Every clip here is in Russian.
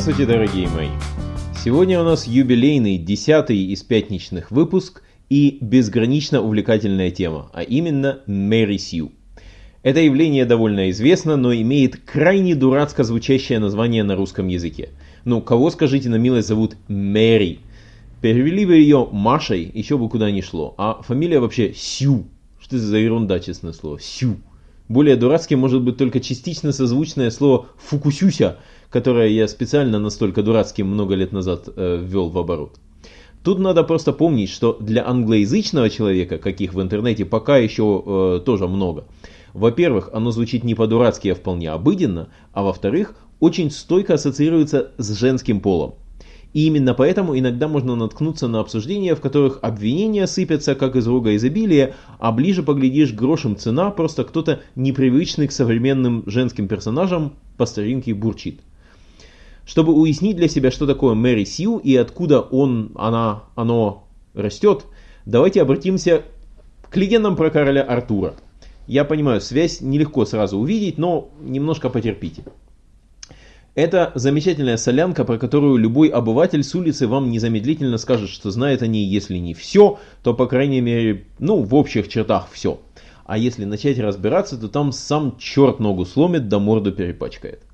Здравствуйте, дорогие мои! Сегодня у нас юбилейный, десятый из пятничных выпуск и безгранично увлекательная тема, а именно Мэри Сью. Это явление довольно известно, но имеет крайне дурацко звучащее название на русском языке. Ну, кого, скажите на милость, зовут Мэри? Перевели бы ее Машей, еще бы куда ни шло. А фамилия вообще Сью. Что это за ерунда, честное слово? Сью. Более дурацким может быть только частично созвучное слово «фукусюся», которое я специально настолько дурацким много лет назад э, ввел в оборот. Тут надо просто помнить, что для англоязычного человека, каких в интернете пока еще э, тоже много, во-первых, оно звучит не по-дурацки, а вполне обыденно, а во-вторых, очень стойко ассоциируется с женским полом. И именно поэтому иногда можно наткнуться на обсуждения, в которых обвинения сыпятся как из рога изобилия, а ближе поглядишь грошем цена, просто кто-то непривычный к современным женским персонажам по старинке бурчит. Чтобы уяснить для себя, что такое Мэри Сью и откуда он, она, оно растет, давайте обратимся к легендам про короля Артура. Я понимаю, связь нелегко сразу увидеть, но немножко потерпите. Это замечательная солянка, про которую любой обыватель с улицы вам незамедлительно скажет, что знает о ней, если не все, то по крайней мере, ну, в общих чертах все. А если начать разбираться, то там сам черт ногу сломит, да морду перепачкает.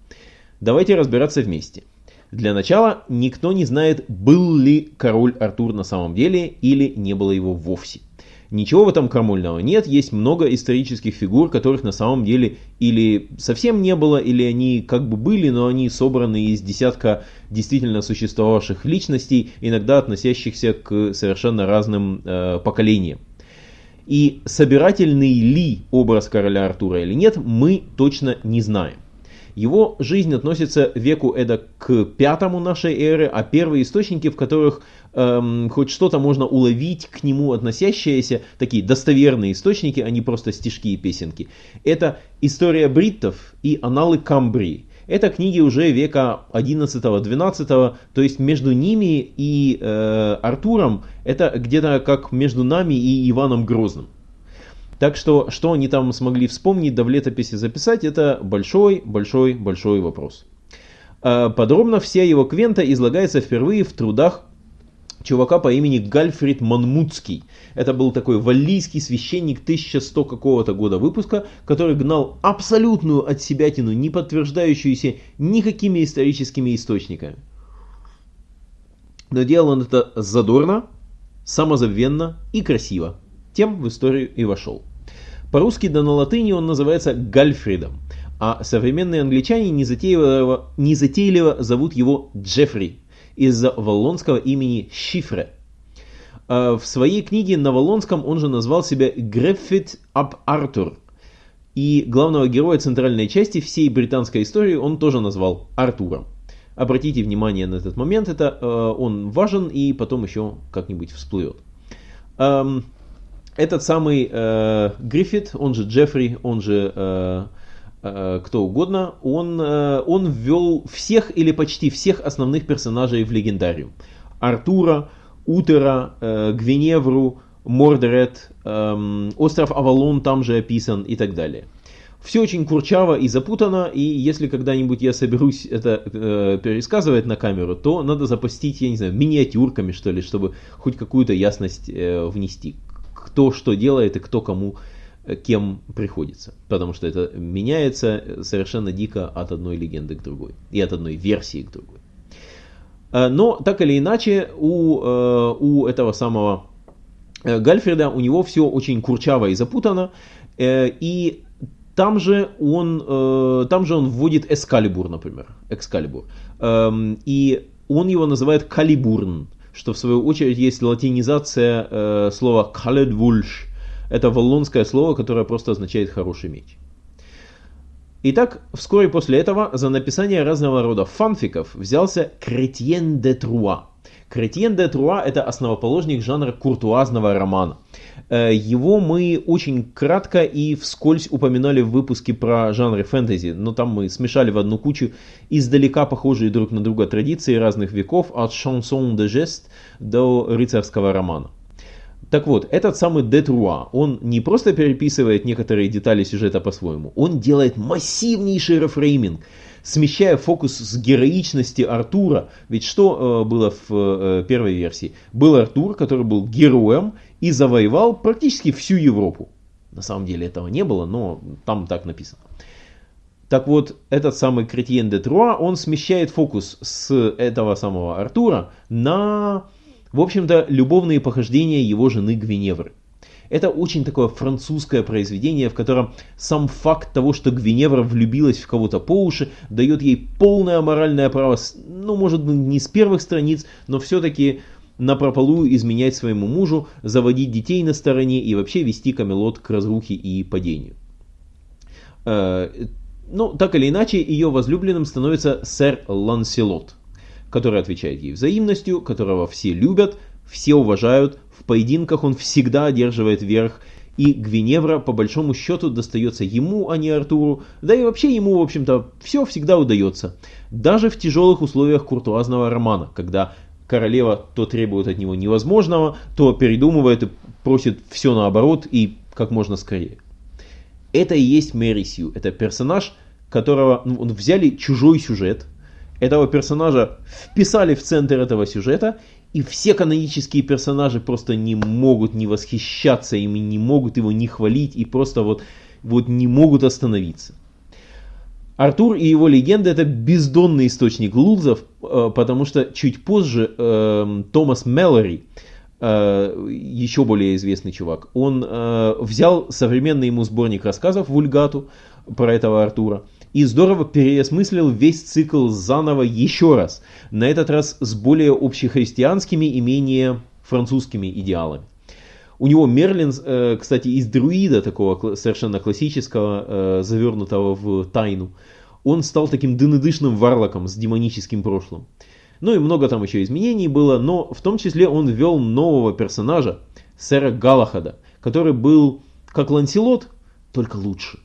Давайте разбираться вместе. Для начала никто не знает, был ли король Артур на самом деле или не было его вовсе. Ничего в этом крамольного нет, есть много исторических фигур, которых на самом деле или совсем не было, или они как бы были, но они собраны из десятка действительно существовавших личностей, иногда относящихся к совершенно разным э, поколениям. И собирательный ли образ короля Артура или нет, мы точно не знаем. Его жизнь относится веку эда к пятому нашей эры, а первые источники, в которых эм, хоть что-то можно уловить к нему относящиеся, такие достоверные источники, а не просто стишки и песенки, это «История бриттов» и «Аналы Камбрии». Это книги уже века 11-12, то есть между ними и э, Артуром это где-то как между нами и Иваном Грозным. Так что, что они там смогли вспомнить, да в летописи записать, это большой-большой-большой вопрос. А, подробно вся его квента излагается впервые в трудах чувака по имени Гальфрид Манмутский. Это был такой валлийский священник 1100 какого-то года выпуска, который гнал абсолютную от себятину, не подтверждающуюся никакими историческими источниками. Но делал он это задорно, самозабвенно и красиво тем в историю и вошел. По-русски да на латыни он называется Гальфридом, а современные англичане незатейливо, незатейливо зовут его Джеффри из-за валлонского имени Шифре. А в своей книге на валлонском он же назвал себя Греффит ап Артур. И главного героя центральной части всей британской истории он тоже назвал Артуром. Обратите внимание на этот момент, это э, он важен и потом еще как-нибудь всплывет. Эм, этот самый э, Гриффит, он же Джеффри, он же э, э, кто угодно, он, э, он ввел всех или почти всех основных персонажей в легендариум. Артура, Утера, э, Гвиневру, Мордерет, э, остров Авалон там же описан и так далее. Все очень курчаво и запутано, и если когда-нибудь я соберусь это э, пересказывать на камеру, то надо запастить, я не знаю, миниатюрками, что ли, чтобы хоть какую-то ясность э, внести кто что делает и кто кому э, кем приходится. Потому что это меняется совершенно дико от одной легенды к другой. И от одной версии к другой. Э, но так или иначе, у, э, у этого самого Гальфреда у него все очень курчаво и запутано. И там же он, там же он вводит Эскалибур, например. Экскалибур. Эм, и он его называет Калибурн что в свою очередь есть латинизация э, слова «каледвульш». Это валлонское слово, которое просто означает «хороший меч». Итак, вскоре после этого за написание разного рода фанфиков взялся Кретьен де Труа. Кретьен де Труа – это основоположник жанра куртуазного романа. Э, его мы очень кратко и вскользь упоминали в выпуске про жанры фэнтези, но там мы смешали в одну кучу издалека похожие друг на друга традиции разных веков, от шансон де жест до рыцарского романа. Так вот, этот самый Детруа, он не просто переписывает некоторые детали сюжета по-своему, он делает массивнейший рефрейминг, смещая фокус с героичности Артура. Ведь что э, было в э, первой версии? Был Артур, который был героем и завоевал практически всю Европу. На самом деле этого не было, но там так написано. Так вот, этот самый Кретьен де Труа, он смещает фокус с этого самого Артура на, в общем-то, любовные похождения его жены Гвиневры. Это очень такое французское произведение, в котором сам факт того, что Гвиневра влюбилась в кого-то по уши, дает ей полное моральное право, ну, может быть, не с первых страниц, но все-таки на прополую изменять своему мужу, заводить детей на стороне и вообще вести Камелот к разрухе и падению. Э, ну, так или иначе, ее возлюбленным становится сэр Ланселот, который отвечает ей взаимностью, которого все любят, все уважают, в поединках он всегда одерживает верх, и Гвиневра по большому счету достается ему, а не Артуру, да и вообще ему, в общем-то, все всегда удается. Даже в тяжелых условиях куртуазного романа, когда королева то требует от него невозможного, то передумывает и просит все наоборот и как можно скорее. Это и есть Мэри Сью. Это персонаж, которого ну, взяли чужой сюжет, этого персонажа вписали в центр этого сюжета, и все канонические персонажи просто не могут не восхищаться им, и не могут его не хвалить, и просто вот, вот не могут остановиться. Артур и его легенда это бездонный источник лузов, э, потому что чуть позже э, Томас Мэллори, Э, еще более известный чувак, он э, взял современный ему сборник рассказов «Вульгату» про этого Артура и здорово переосмыслил весь цикл заново еще раз, на этот раз с более общехристианскими и менее французскими идеалами. У него Мерлин, э, кстати, из друида, такого совершенно классического, завернутого в тайну, он стал таким дынедышным варлоком с демоническим прошлым. Ну и много там еще изменений было, но в том числе он ввел нового персонажа, сэра Галахада, который был как Ланселот, только лучше.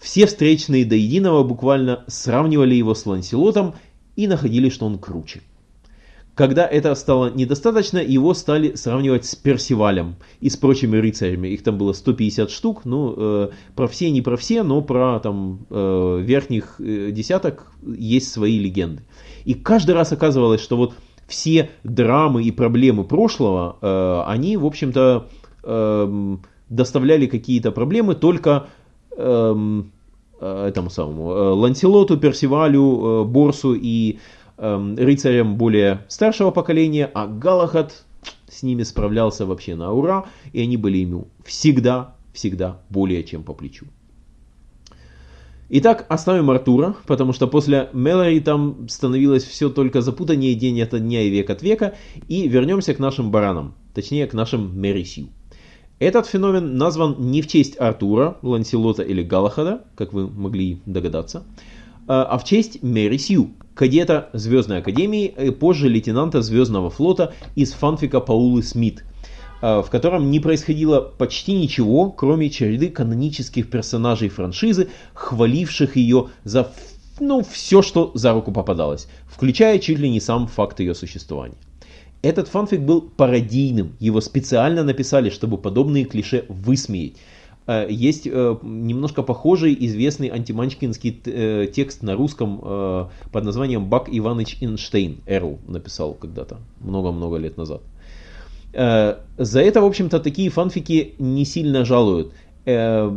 Все встречные до единого буквально сравнивали его с Ланселотом и находили, что он круче. Когда это стало недостаточно, его стали сравнивать с Персивалем и с прочими рыцарями. Их там было 150 штук, ну, э, про все не про все, но про там э, верхних э, десяток есть свои легенды. И каждый раз оказывалось, что вот все драмы и проблемы прошлого, э, они, в общем-то, э, доставляли какие-то проблемы только э, э этому самому э, Ланселоту, Персивалю, э, Борсу и э, рыцарям более старшего поколения, а Галахад с ними справлялся вообще на ура, и они были ему всегда, всегда более чем по плечу. Итак, оставим Артура, потому что после Мэлори там становилось все только запутаннее день от дня и век от века, и вернемся к нашим баранам, точнее к нашим Мерисью. Этот феномен назван не в честь Артура, Ланселота или Галахада, как вы могли догадаться, а, а в честь Мерисью, кадета Звездной Академии и позже лейтенанта Звездного флота из фанфика Паулы Смит – Э, в котором не происходило почти ничего, кроме череды канонических персонажей франшизы, хваливших ее за ну, все, что за руку попадалось, включая чуть ли не сам факт ее существования. Этот фанфик был пародийным, его специально написали, чтобы подобные клише высмеять. Э, есть э, немножко похожий известный антиманчкинский текст на русском под названием «Бак Иваныч Эйнштейн». Эрл написал когда-то, много-много лет назад. Э, за это, в общем-то, такие фанфики не сильно жалуют. Э,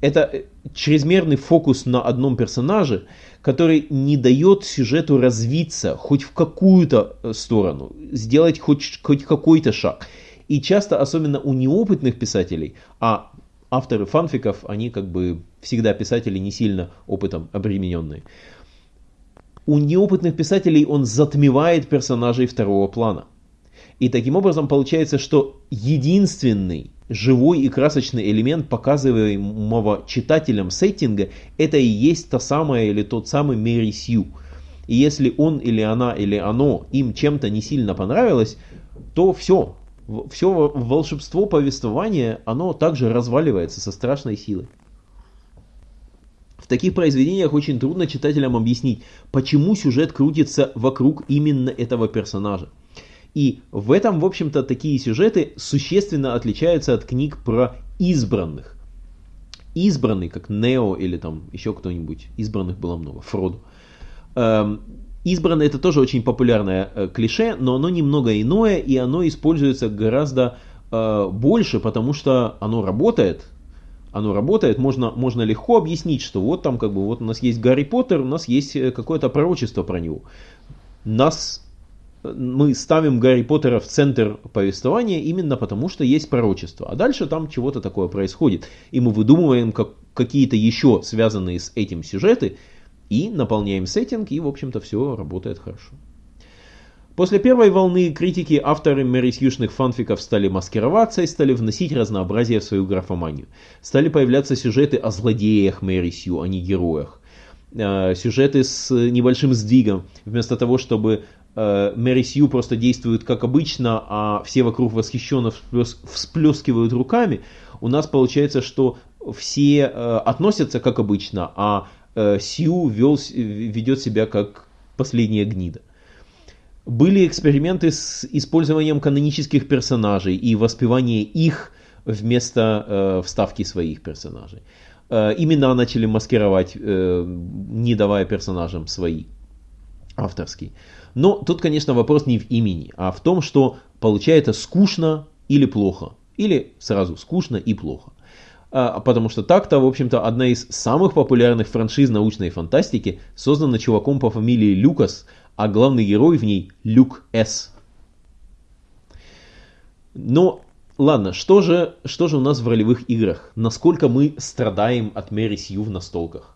это чрезмерный фокус на одном персонаже, который не дает сюжету развиться хоть в какую-то э, сторону, сделать хоть, хоть какой-то шаг. И часто, особенно у неопытных писателей, а авторы фанфиков, они как бы всегда писатели не сильно опытом обремененные, у неопытных писателей он затмевает персонажей второго плана. И таким образом получается, что единственный живой и красочный элемент показываемого читателям сеттинга, это и есть та самая или тот самый Мэри Сью. И если он или она или оно им чем-то не сильно понравилось, то все, все волшебство повествования, оно также разваливается со страшной силой. В таких произведениях очень трудно читателям объяснить, почему сюжет крутится вокруг именно этого персонажа. И в этом, в общем-то, такие сюжеты существенно отличаются от книг про избранных. избранный, как Нео или там еще кто-нибудь. Избранных было много. Фродо. Эм, избранный это тоже очень популярное э, клише, но оно немного иное, и оно используется гораздо э, больше, потому что оно работает. Оно работает, можно, можно легко объяснить, что вот там как бы вот у нас есть Гарри Поттер, у нас есть э, какое-то пророчество про него. Нас мы ставим Гарри Поттера в центр повествования именно потому, что есть пророчество. А дальше там чего-то такое происходит. И мы выдумываем как, какие-то еще связанные с этим сюжеты и наполняем сеттинг, и, в общем-то, все работает хорошо. После первой волны критики авторы мэрисьюшных фанфиков стали маскироваться и стали вносить разнообразие в свою графоманию. Стали появляться сюжеты о злодеях Мэри Сью, а не героях. Э, сюжеты с небольшим сдвигом. Вместо того, чтобы Мэри Сью просто действует как обычно, а все вокруг восхищенно всплескивают руками, у нас получается, что все э, относятся как обычно, а Сью вел, ведет себя как последняя гнида. Были эксперименты с использованием канонических персонажей и воспевание их вместо э, вставки своих персонажей. Э, имена начали маскировать, э, не давая персонажам свои, авторские. Но тут, конечно, вопрос не в имени, а в том, что получается скучно или плохо. Или сразу скучно и плохо. А, потому что так-то, в общем-то, одна из самых популярных франшиз научной фантастики создана чуваком по фамилии Люкас, а главный герой в ней Люк С. Но Ладно, что же, что же у нас в ролевых играх? Насколько мы страдаем от Мэри Сью в настолках?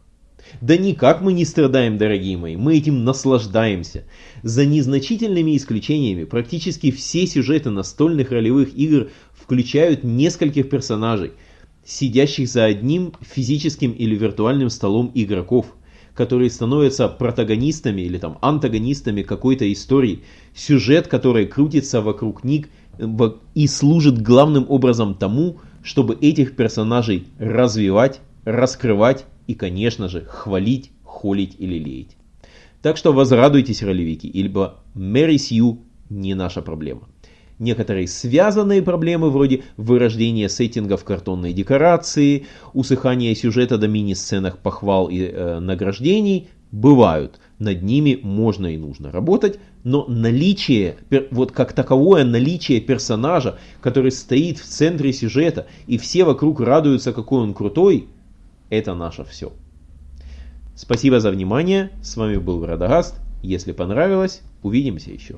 Да никак мы не страдаем, дорогие мои, мы этим наслаждаемся. За незначительными исключениями, практически все сюжеты настольных ролевых игр включают нескольких персонажей, сидящих за одним физическим или виртуальным столом игроков, которые становятся протагонистами или там антагонистами какой-то истории, сюжет, который крутится вокруг них – и служит главным образом тому, чтобы этих персонажей развивать, раскрывать и, конечно же, хвалить, холить или леять. Так что возрадуйтесь, ролевики, ибо Мэри Сью не наша проблема. Некоторые связанные проблемы, вроде вырождения сеттингов картонной декорации, усыхания сюжета до мини-сценах похвал и э, награждений, бывают. Над ними можно и нужно работать, но наличие, вот как таковое наличие персонажа, который стоит в центре сюжета, и все вокруг радуются, какой он крутой, это наше все. Спасибо за внимание, с вами был Радагаст, если понравилось, увидимся еще.